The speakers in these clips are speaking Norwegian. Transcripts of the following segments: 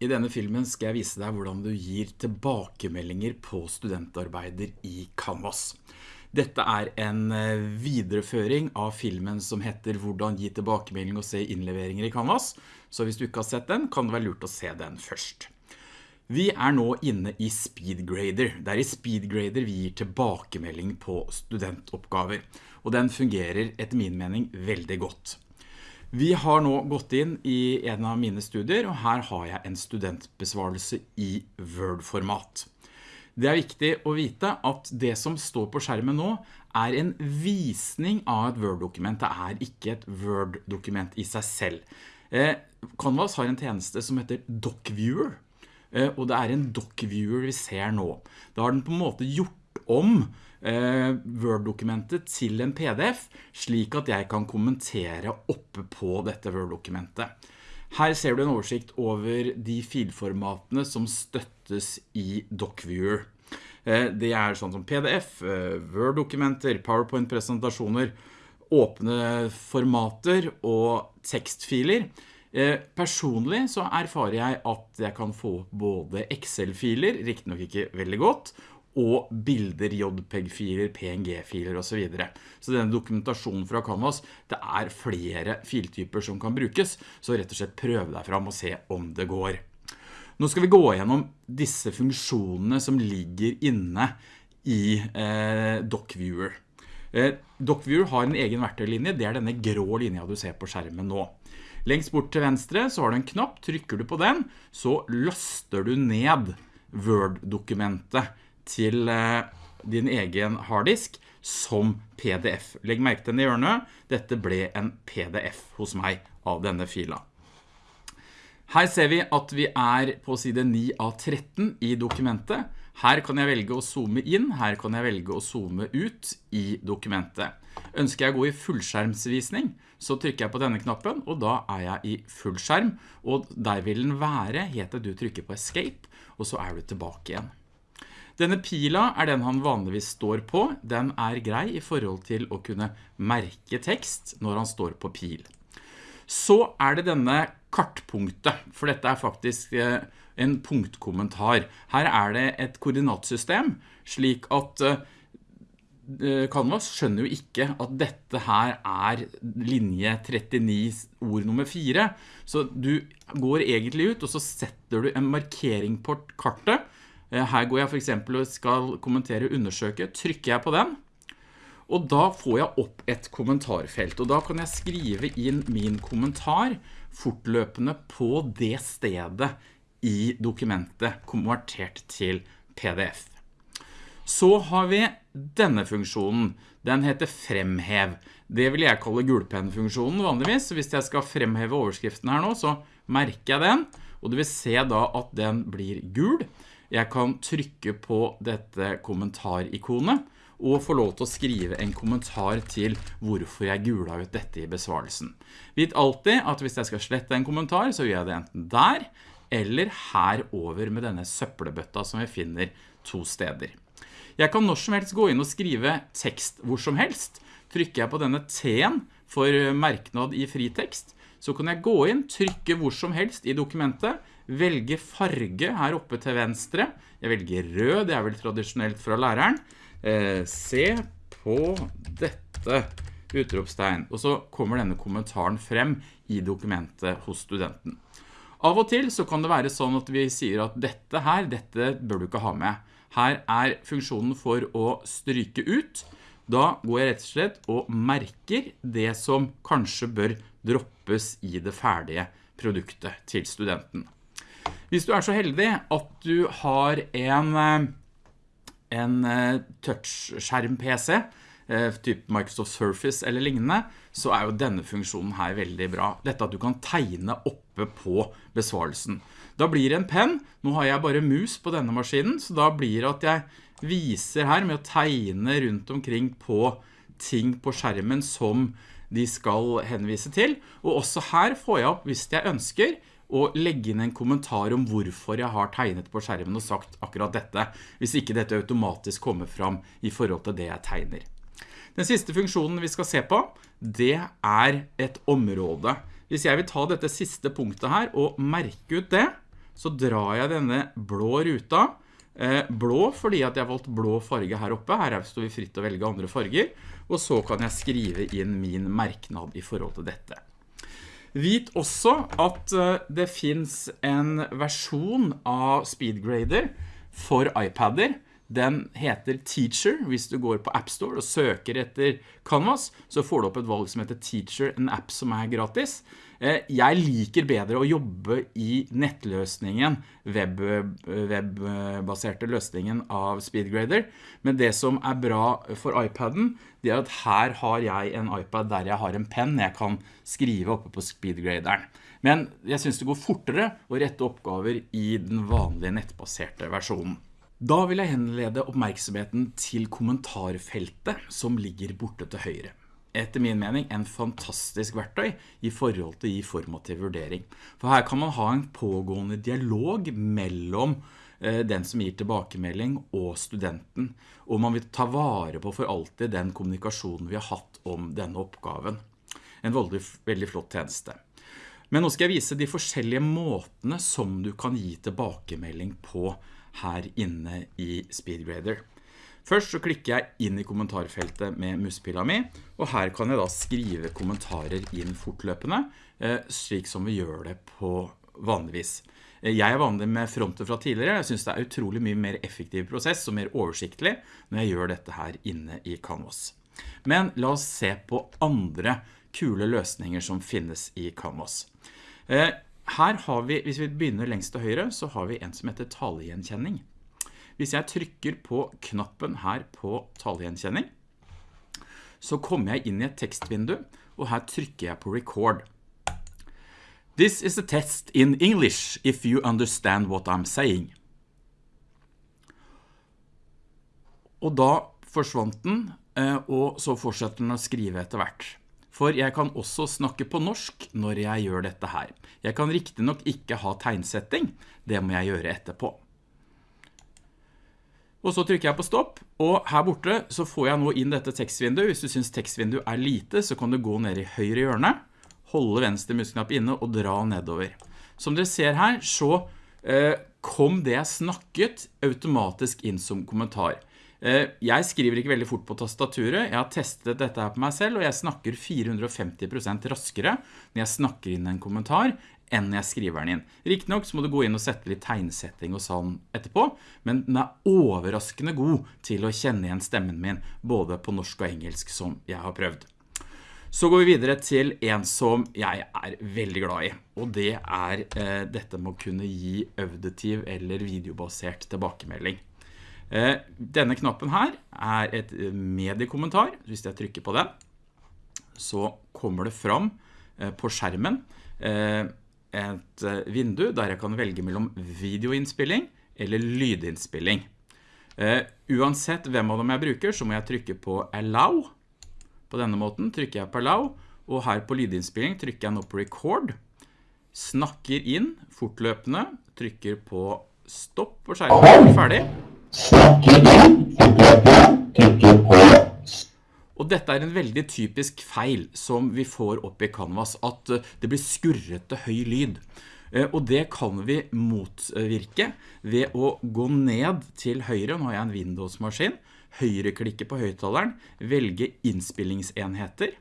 I denne filmen skal jeg vise deg hvordan du gir tilbakemeldinger på studentarbeider i Canvas. Dette er en eh, videreføring av filmen som heter Hvordan gi tilbakemelding og se innleveringer i Canvas. Så hvis du ikke har sett den, kan det være lurt å se den først. Vi er nå inne i SpeedGrader. Det er i SpeedGrader vi gir tilbakemelding på studentoppgaver. Og den fungerer etter min mening veldig godt. Vi har nå gått inn i en av mine studier, og her har jeg en studentbesvarelse i Word-format. Det er viktig å vite at det som står på skjermen nå er en visning av et Word-dokument. Det er ikke et Word-dokument i seg selv. Eh, Canvas har en tjeneste som heter DocViewer, eh, og det er en DocViewer vi ser nå. Da har den på en måte gjort om Word-dokumentet til en PDF, slik at jeg kan kommentere oppe på dette Word-dokumentet. Her ser du en oversikt over de filformatene som støttes i DocViewer. Eh, det er sånn som PDF, eh, Word-dokumenter, PowerPoint-presentasjoner, åpne formater og tekstfiler. Eh, personlig så erfarer jeg at jeg kan få både Excel-filer, riktig nok ikke veldig godt, og bilder, JPEG-filer, PNG-filer og så videre. Så denne dokumentasjonen fra Canvas, det er flere filtyper som kan brukes, så rett og slett prøv deg fram og se om det går. Nå skal vi gå gjennom disse funksjonene som ligger inne i eh, DocViewer. Eh, DocViewer har en egen verktøylinje, det er denne grå linja du ser på skjermen nå. Lengst bort til venstre så har du en knapp, trykker du på den, så laster du ned Word-dokumentet til eh, din egen harddisk som PDF. Legg merke til i hjørnet. Dette ble en PDF hos meg av denne fila. Her ser vi at vi er på side 9 av 13 i dokumentet. Her kan jeg velge å zoome inn, her kan jeg velge å zoome ut i dokumentet. Ønsker jeg å gå i fullskjermsvisning, så trykker jeg på denne knappen, og da er jeg i fullskjerm, og der vil den være til du trykker på Escape, og så er du tilbake igjen. Denne pila er den han vanligvis står på. Den er grei i forhold til å kunne merke tekst når han står på pil. Så er det denne kartpunktet, for dette er faktisk eh, en punktkommentar. Her er det et koordinatsystem, slik at eh, Canvas skjønner jo ikke at dette her er linje 39 ord nummer 4. Så du går egentlig ut, og så setter du en markering på kartet, Eh, her går jeg for eksempel og skal kommentere undersøke, trykker jeg på den, og da får jeg opp et kommentarfelt, og da kan jeg skrive inn min kommentar fortløpende på det stedet i dokumentet konvertert til PDF. Så har vi denne funksjonen. Den heter fremhev. Det vil jeg kalle gulpennfunksjonen vanligvis. Hvis jeg skal fremheve overskriften her nå, så merker jeg den, og du vil se da at den blir gul. Jeg kan trykke på dette kommentarikonet og få lov til å skrive en kommentar til hvorfor jeg gula ut dette i besvarelsen. Vit alltid at hvis jeg skal slette en kommentar, så gjør jeg det enten der, eller her over med denne søppelbøtta som vi finner to steder. Jeg kan når som helst gå inn og skrive tekst hvor som helst. Trykker jeg på denne T-en for merknad i fritekst, så kan jeg gå inn, trykke hvor som helst i dokumentet, velge farge her oppe til venstre. Jeg velger rød, det er vel tradisjonelt fra læreren. Eh, se på dette utropstegn. Og så kommer denne kommentaren frem i dokumentet hos studenten. Av og til så kan det være sånn at vi sier at dette her, dette bør du ikke ha med. Her er funksjonen for å stryke ut. Da går jeg rett og slett og merker det som kanskje bør droppes i det ferdige produktet til studenten. Hvis du er så heldig at du har en, eh, en eh, touchskjerm-PC, eh, typ Microsoft Surface eller lignende, så er jo denne funksjonen her veldig bra. Dette at du kan tegne oppe på besvarelsen. Da blir det en penn. Nå har jeg bare mus på denne maskinen, så da blir det at jeg viser her med å tegne rundt omkring på ting på skjermen som de skal henvise til. Og også her får jeg opp, hvis jeg ønsker, og legge inn en kommentar om hvorfor jeg har tegnet på skjermen og sagt akkurat dette, hvis ikke dette automatisk kommer fram i forhold til det jeg tegner. Den siste funksjonen vi skal se på, det er et område. Hvis jeg vil ta dette siste punktet her og merke ut det, så drar jeg denne blå ruta, eh, blå fordi at jeg har valgt blå farge her oppe, her står vi fritt å velge andre farger, og så kan jeg skrive inn min merknad i forhold til dette. Vit også at eh, det finns en versjon av Speedgrader for iPadder, den heter Teacher. Hvis du går på App Store og søker etter Canvas, så får du opp et valg som heter Teacher, en app som er gratis. Eh, jeg liker bedre å jobbe i nettløsningen, web, webbaserte løsningen av Speedgrader, men det som er bra for iPaden, det er at her har jeg en iPad der jeg har en penn jeg kan skrive oppe på Speedgraderen. Men jeg synes det går fortere å rette oppgaver i den vanlige nettbaserte versjonen. Da vil jeg henlede oppmerksomheten til kommentarfeltet som ligger borte til høyre. Etter min mening en fantastisk verktøy i forhold til i formativ vurdering. For her kan man ha en pågående dialog mellom eh, den som gir tilbakemelding og studenten, og man vil ta vare på for alltid den kommunikasjonen vi har hatt om denne oppgaven. En veldig, veldig flott tjeneste. Men nå skal jeg vise de forskjellige måtene som du kan gi tilbakemelding på her inne i Speedgrader. Først så klikker jeg inn i kommentarfeltet med muspilla mi, og her kan jeg da skrive kommentarer inn fortløpende, eh, slik som vi gjør det på vanligvis. Eh, jeg er vanlig med fronter fra tidligere, jeg synes det er utrolig mye mer effektiv prosess og mer oversiktlig når jeg gjør dette her inne i Canvas. Men la oss se på andre kule løsninger som finnes i Canvas. Her har vi, hvis vi begynner lengst til høyre, så har vi en som heter talegjenkjenning. Hvis jeg trykker på knappen her på talegjenkjenning, så kommer jeg inn i et tekstvindu, og her trykker jeg på record. This is a test in English if you understand what I'm saying. Og da forsvant den, eh, og så fortsetter den å skrive etter hvert. For jeg kan også snakke på norsk når jeg gjør dette her. Jeg kan riktig nok ikke ha tegnsetting, det må jeg gjøre etterpå. Og så trykker jeg på stopp, og her borte så får jeg nå inn dette tekstvinduet. Hvis du synes tekstvinduet er lite, så kan du gå ned i høyre hjørne, holde venstre musknapp inne og dra nedover. Som dere ser her, så eh, kom det jeg snakket automatisk inn som kommentar. Eh, jeg skriver ikke veldig fort på tastaturet, jeg har testet dette her på meg selv, og jeg snakker 450% raskere når jeg snakker inn en kommentar enn når jeg skriver den inn. Riktig nok så må du gå inn og sette litt tegnsetting og sånn etterpå, men den er overraskende god til å kjenne igjen stemmen min, både på norsk og engelsk som jeg har prøvd. Så går vi videre til en som jeg er veldig glad i, og det er eh, dette med å kunne gi auditiv eller videobasert tilbakemelding. Eh, denne knappen her er et eh, mediekommentar. Hvis jeg trykker på den, så kommer det fram eh, på skjermen et vindu der jeg kan velge mellom videoinnspilling eller lydinnspilling. Uansett hvem av dem jeg bruker, så må jeg trykke på Allow. På denne måten trykker jeg på Allow, og her på lydinnspilling trykker jeg nå på Record. Snakker inn fortløpende, trykker på Stopp på skjermen, ferdig. Snakker inn, trykker på. Og dette er en veldig typisk feil som vi får opp i Canvas, at eh, det blir skurrete høy lyd. Eh, og det kan vi motvirke ved å gå ned til høyre, nå har jeg en Windows-maskin, høyreklikke på høytaleren, velge innspillingsenheter.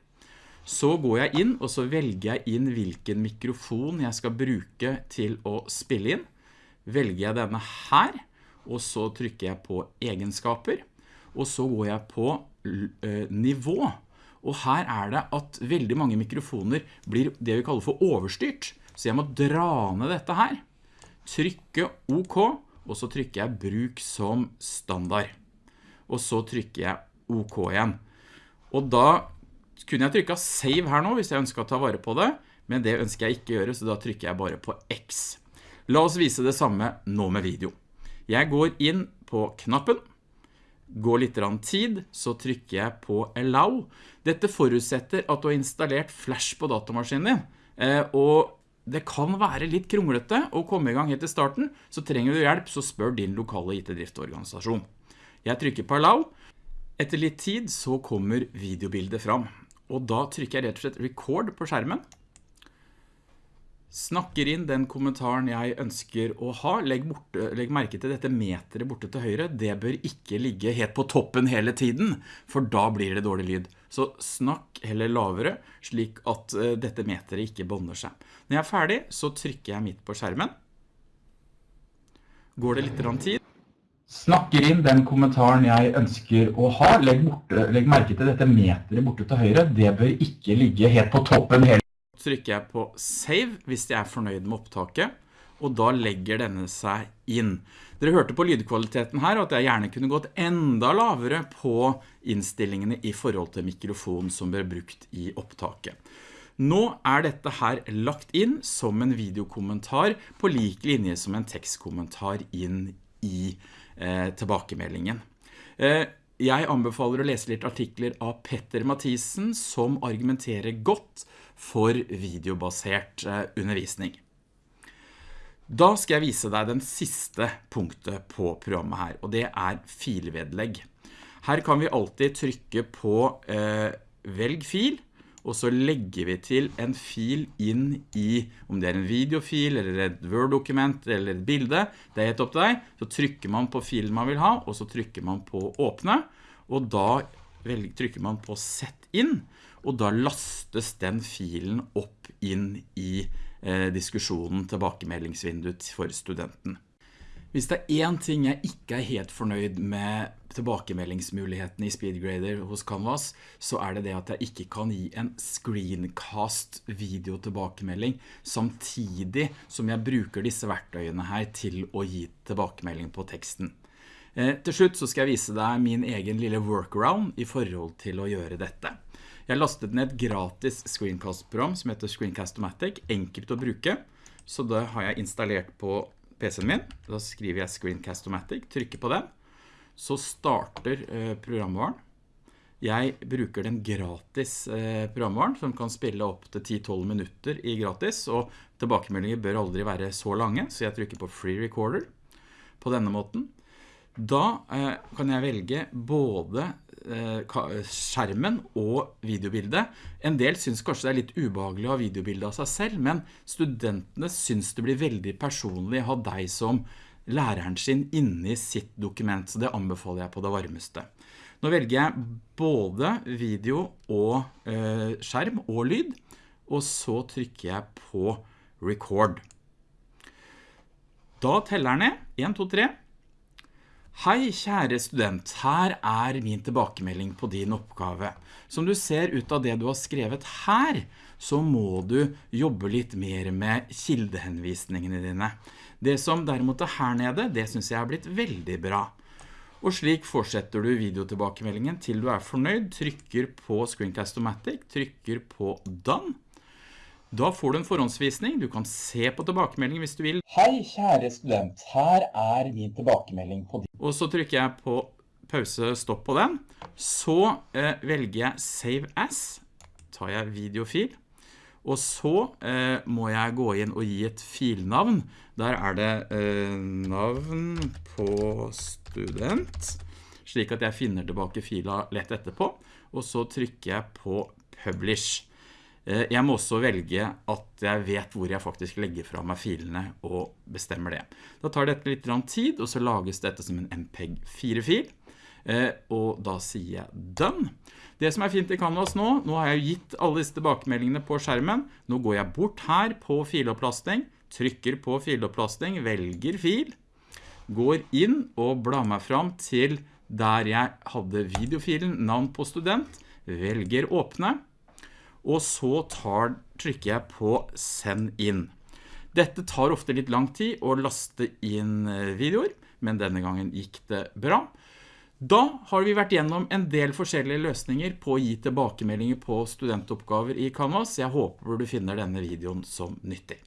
Så går jeg inn, og så velger jeg inn hvilken mikrofon jeg skal bruke til å spille inn. Velger jeg denne her, og så trykker jeg på egenskaper, og så går jeg på eh, nivå. Og her er det at veldig mange mikrofoner blir det vi kaller for overstyrt. Så jeg må dra ned dette her, trykke OK, og så trykker jeg bruk som standard. Og så trykker jeg OK igjen. Og da kunne jeg trykket save her nå hvis jeg ønsker å ta vare på det, men det ønsker jeg ikke gjøre, så da trykker jeg bare på X. La oss vise det samme nå med video. Jeg går inn på knappen, går litt tid, så trykker jeg på Allow. Dette forutsetter at du har installert Flash på datamaskinen din, eh, og det kan være litt kronglete å komme i gang i starten, så trenger du hjelp, så spør din lokale IT-driftorganisasjon. Jeg trykker på Allow. Etter litt tid så kommer videobildet fram, og da trykker jeg rett og slett Record på skjermen. Snakker inn den kommentaren jeg ønsker å ha. Legg, borte, legg, merke til dette meteret borte til høyre. Det bør ikke ligge helt på toppen hele tiden, for da blir det dårlig lyd. Så snakk heller lavere, slik at uh, dette meteret ikke bonder seg. Når jeg er ferdig, så trykker jeg midt på skjermen. Går det litt tid? Snakker inn den kommentaren jeg ønsker å ha. Legg, borte, legg merke til dette meteret borte til høyre. Det bør ikke ligge helt på toppen hele trykker jeg på save hvis jeg er fornøyd med opptaket, og da legger denne seg inn. Dere hørte på lydkvaliteten her at jeg gjerne kunne gått enda lavere på innstillingene i forhold til mikrofonen som ble brukt i opptaket. Nå er dette her lagt inn som en videokommentar på lik linje som en tekstkommentar inn i eh, tilbakemeldingen. Eh, jeg anbefaler å lese litt artikler av Petter Mathisen som argumenterer godt for videobasert eh, undervisning. Da skal jeg vise deg den siste punktet på programmet her, og det er filvedlegg. Her kan vi alltid trykke på eh, velg fil, og så legger vi til en fil inn i, om det er en videofil, eller et Word-dokument, eller et bilde, det er helt opp til deg. Så trykker man på filen man vil ha, og så trykker man på åpne, og da trykker man på sett inn, og da lastes den filen opp inn i eh, diskusjonen tilbakemeldingsvinduet for studenten. Hvis det er en ting jeg ikke er helt fornøyd med tilbakemeldingsmulighetene i SpeedGrader hos Canvas, så er det det at jeg ikke kan gi en screencast video tilbakemelding samtidig som jeg bruker disse verktøyene her til å gi tilbakemelding på teksten. Eh, til slutt så skal jeg vise deg min egen lille workaround i forhold til å gjøre dette. Jeg lastet ned et gratis screencast-program som heter Screencast-O-Matic, enkelt å bruke. Så det har jeg installert på PC-en min. Da skriver jeg Screencast-O-Matic, trykker på den. Så starter eh, programvaren. Jeg bruker den gratis eh, programvaren som kan spille opp til 10-12 minutter i gratis, og tilbakemeldinger bør aldri være så lange, så jeg trykker på Free Recorder på denne måten. Da eh, kan jeg velge både eh, skjermen og videobildet. En del synes kanskje det er litt ubehagelig å ha videobildet av seg selv, men studentene synes det blir veldig personlig å ha deg som læreren sin inne i sitt dokument, så det anbefaler jeg på det varmeste. Nå velger jeg både video og eh, skjerm og lyd, og så trykker jeg på record. Da teller den ned, 1, 2, 3, Hei kjære student, her er min tilbakemelding på din oppgave. Som du ser ut av det du har skrevet her, så må du jobbe litt mer med kildehenvisningene dine. Det som derimot er her nede, det synes jeg har blitt veldig bra. Og slik fortsetter du videotilbakemeldingen til du er fornøyd, trykker på Screencast-O-Matic, trykker på Done, da får du en forhåndsvisning, du kan se på tilbakemeldingen hvis du vil. Hei kjære student, her er min tilbakemelding på din. Og så trykker jeg på pause stopp på den. Så eh, velger jeg Save As, tar jeg videofil. Og så eh, må jeg gå inn og gi et filnavn. Der er det eh, navn på student, slik at jeg finner tilbake fila lett etterpå. Og så trykker jeg på Publish. Eh, jeg må også velge at jeg vet hvor jeg faktisk legger fra meg filene og bestemmer det. Da tar dette litt tid, og så lages dette som en MPEG-4-fil. Eh, og da sier jeg done. Det som er fint i Canvas nå, nå har jeg gitt alle disse tilbakemeldingene på skjermen. Nå går jeg bort her på filopplasting, trykker på filopplasting, velger fil, går inn og blar meg fram til der jeg hadde videofilen, navn på student, velger åpne, og så tar, trykker jeg på send inn. Dette tar ofte litt lang tid å laste inn eh, videoer, men denne gangen gikk det bra. Da har vi vært gjennom en del forskjellige løsninger på å gi tilbakemeldinger på studentoppgaver i Canvas. Jeg håper du finner denne videoen som nyttig.